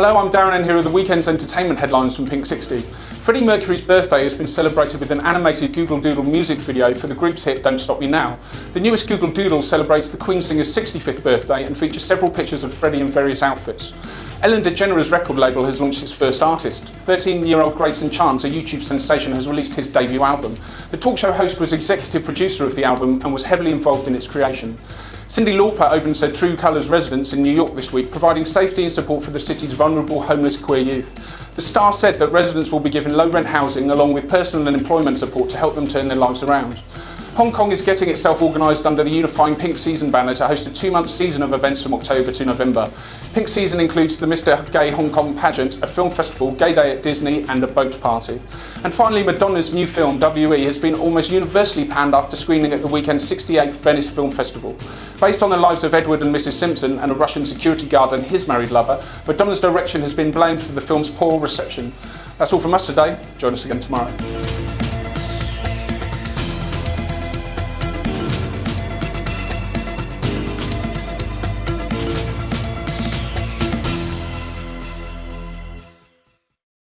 Hello, I'm Darren and here are the weekend's entertainment headlines from Pink 60. Freddie Mercury's birthday has been celebrated with an animated Google Doodle music video for the group's hit Don't Stop Me Now. The newest Google Doodle celebrates the Queen singer's 65th birthday and features several pictures of Freddie in various outfits. Ellen DeGeneres record label has launched its first artist. 13-year-old Greyson Chance, a YouTube sensation, has released his debut album. The talk show host was executive producer of the album and was heavily involved in its creation. Cyndi Lauper opens her True Colours residence in New York this week, providing safety and support for the city's vulnerable homeless queer youth. The star said that residents will be given low rent housing along with personal and employment support to help them turn their lives around. Hong Kong is getting itself organised under the unifying Pink Season banner to host a two-month season of events from October to November. Pink Season includes the Mr Gay Hong Kong pageant, a film festival, gay day at Disney and a boat party. And finally, Madonna's new film, W.E. has been almost universally panned after screening at the weekend's 68th Venice Film Festival. Based on the lives of Edward and Mrs Simpson and a Russian security guard and his married lover, Madonna's direction has been blamed for the film's poor reception. That's all from us today. Join us again tomorrow.